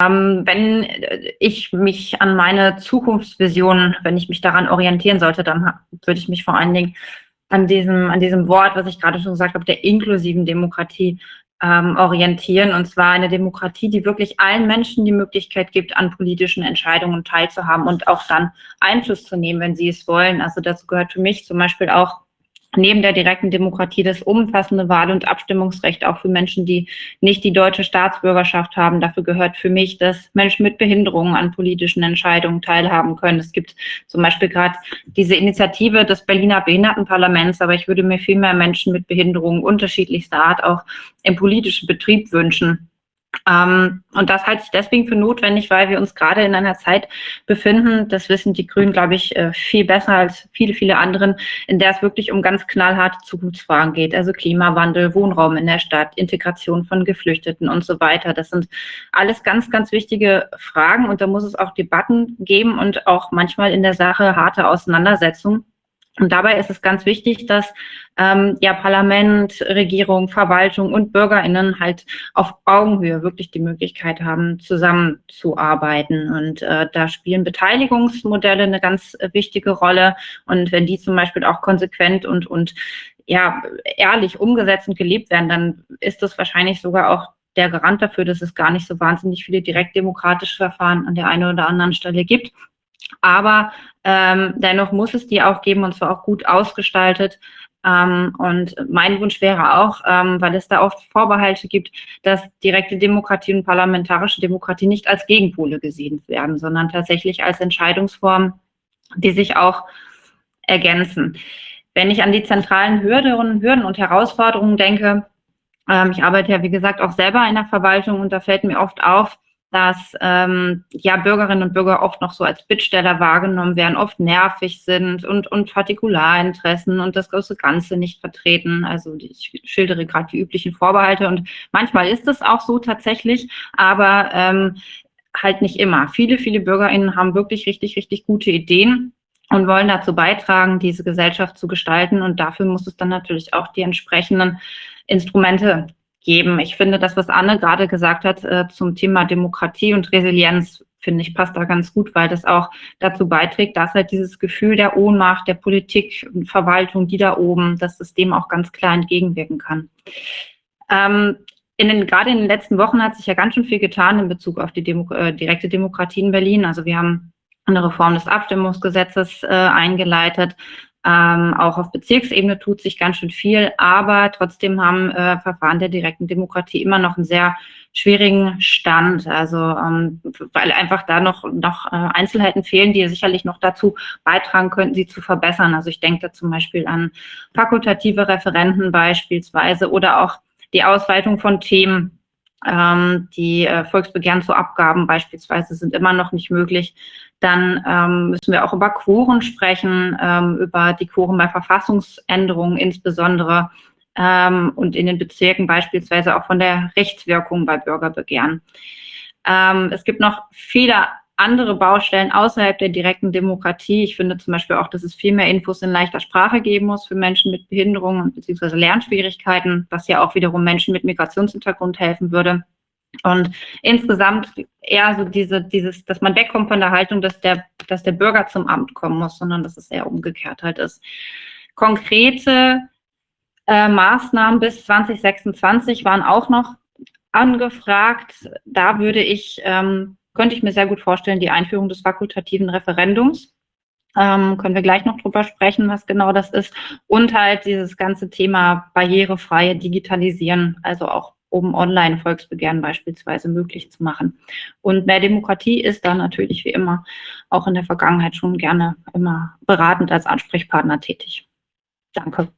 Ähm, wenn ich mich an meine Zukunftsvision, wenn ich mich daran orientieren sollte, dann würde ich mich vor allen Dingen an diesem, an diesem Wort, was ich gerade schon gesagt habe, der inklusiven Demokratie ähm, orientieren. Und zwar eine Demokratie, die wirklich allen Menschen die Möglichkeit gibt, an politischen Entscheidungen teilzuhaben und auch dann Einfluss zu nehmen, wenn sie es wollen. Also dazu gehört für mich zum Beispiel auch neben der direkten Demokratie das umfassende Wahl- und Abstimmungsrecht auch für Menschen, die nicht die deutsche Staatsbürgerschaft haben. Dafür gehört für mich, dass Menschen mit Behinderungen an politischen Entscheidungen teilhaben können. Es gibt zum Beispiel gerade diese Initiative des Berliner Behindertenparlaments, aber ich würde mir viel mehr Menschen mit Behinderungen unterschiedlichster Art auch im politischen Betrieb wünschen. Ähm, und das halte ich deswegen für notwendig, weil wir uns gerade in einer Zeit befinden, das wissen die Grünen, glaube ich, äh, viel besser als viele, viele anderen, in der es wirklich um ganz knallharte Zukunftsfragen geht. Also Klimawandel, Wohnraum in der Stadt, Integration von Geflüchteten und so weiter. Das sind alles ganz, ganz wichtige Fragen und da muss es auch Debatten geben und auch manchmal in der Sache harte Auseinandersetzungen. Und dabei ist es ganz wichtig, dass ähm, ja Parlament, Regierung, Verwaltung und BürgerInnen halt auf Augenhöhe wirklich die Möglichkeit haben, zusammenzuarbeiten. Und äh, da spielen Beteiligungsmodelle eine ganz wichtige Rolle. Und wenn die zum Beispiel auch konsequent und, und ja, ehrlich umgesetzt und gelebt werden, dann ist das wahrscheinlich sogar auch der Garant dafür, dass es gar nicht so wahnsinnig viele direktdemokratische Verfahren an der einen oder anderen Stelle gibt. Aber ähm, dennoch muss es die auch geben und zwar auch gut ausgestaltet. Ähm, und mein Wunsch wäre auch, ähm, weil es da oft Vorbehalte gibt, dass direkte Demokratie und parlamentarische Demokratie nicht als Gegenpole gesehen werden, sondern tatsächlich als Entscheidungsform, die sich auch ergänzen. Wenn ich an die zentralen Hürden, Hürden und Herausforderungen denke, ähm, ich arbeite ja, wie gesagt, auch selber in der Verwaltung und da fällt mir oft auf, dass ähm, ja Bürgerinnen und Bürger oft noch so als Bittsteller wahrgenommen werden, oft nervig sind und, und Partikularinteressen und das große Ganze nicht vertreten. Also ich schildere gerade die üblichen Vorbehalte und manchmal ist es auch so tatsächlich, aber ähm, halt nicht immer. Viele, viele BürgerInnen haben wirklich richtig, richtig gute Ideen und wollen dazu beitragen, diese Gesellschaft zu gestalten. Und dafür muss es dann natürlich auch die entsprechenden Instrumente geben. Ich finde, das, was Anne gerade gesagt hat äh, zum Thema Demokratie und Resilienz, finde ich, passt da ganz gut, weil das auch dazu beiträgt, dass halt dieses Gefühl der Ohnmacht, der Politik und Verwaltung, die da oben, dass es dem auch ganz klar entgegenwirken kann. Ähm, in den, gerade in den letzten Wochen hat sich ja ganz schön viel getan in Bezug auf die Demo äh, direkte Demokratie in Berlin. Also wir haben eine Reform des Abstimmungsgesetzes äh, eingeleitet. Ähm, auch auf Bezirksebene tut sich ganz schön viel, aber trotzdem haben äh, Verfahren der direkten Demokratie immer noch einen sehr schwierigen Stand. Also ähm, weil einfach da noch, noch äh, Einzelheiten fehlen, die sicherlich noch dazu beitragen könnten, sie zu verbessern. Also ich denke da zum Beispiel an fakultative Referenten beispielsweise oder auch die Ausweitung von Themen. Ähm, die äh, Volksbegehren zu Abgaben beispielsweise sind immer noch nicht möglich. Dann ähm, müssen wir auch über Quoren sprechen, ähm, über die Quoren bei Verfassungsänderungen insbesondere ähm, und in den Bezirken beispielsweise auch von der Rechtswirkung bei Bürgerbegehren. Ähm, es gibt noch viele andere Baustellen außerhalb der direkten Demokratie. Ich finde zum Beispiel auch, dass es viel mehr Infos in leichter Sprache geben muss für Menschen mit Behinderungen bzw. Lernschwierigkeiten, was ja auch wiederum Menschen mit Migrationshintergrund helfen würde. Und insgesamt eher so diese, dieses, dass man wegkommt von der Haltung, dass der, dass der Bürger zum Amt kommen muss, sondern dass es eher umgekehrt halt ist. Konkrete äh, Maßnahmen bis 2026 waren auch noch angefragt. Da würde ich, ähm, könnte ich mir sehr gut vorstellen, die Einführung des fakultativen Referendums. Ähm, können wir gleich noch drüber sprechen, was genau das ist. Und halt dieses ganze Thema barrierefreie Digitalisieren, also auch um Online-Volksbegehren beispielsweise möglich zu machen. Und mehr Demokratie ist da natürlich wie immer auch in der Vergangenheit schon gerne immer beratend als Ansprechpartner tätig. Danke.